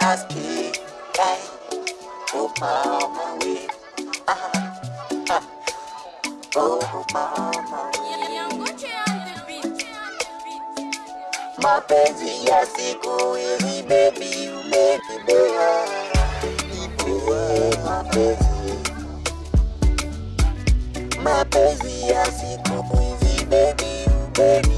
ask you why oh mama we? Ah uh, ah uh, oh ya siku hizi baby umenibea nibea mapenzi baby.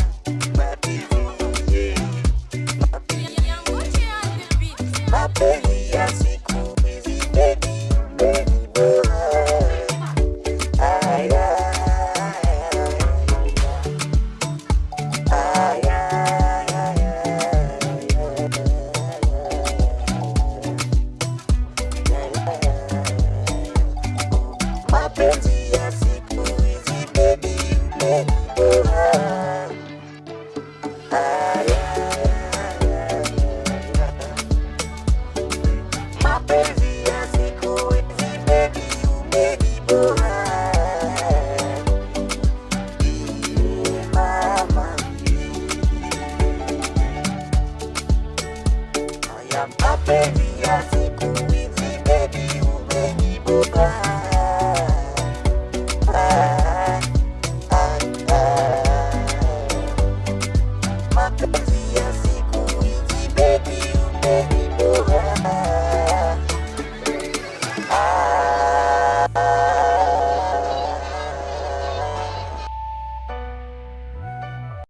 papelías ya mapenzi ya siku hizi baby umenibuka.